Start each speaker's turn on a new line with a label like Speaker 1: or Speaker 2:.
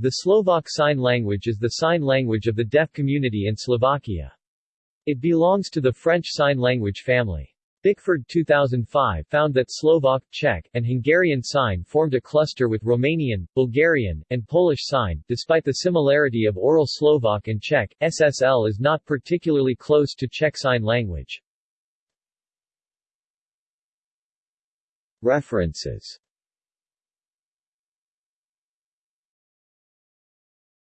Speaker 1: The Slovak Sign Language is the sign language of the deaf community in Slovakia. It belongs to the French Sign Language family. Bickford 2005 found that Slovak, Czech, and Hungarian Sign formed a cluster with Romanian, Bulgarian, and Polish Sign. Despite the similarity of Oral Slovak and Czech, SSL is not particularly close to Czech Sign Language. References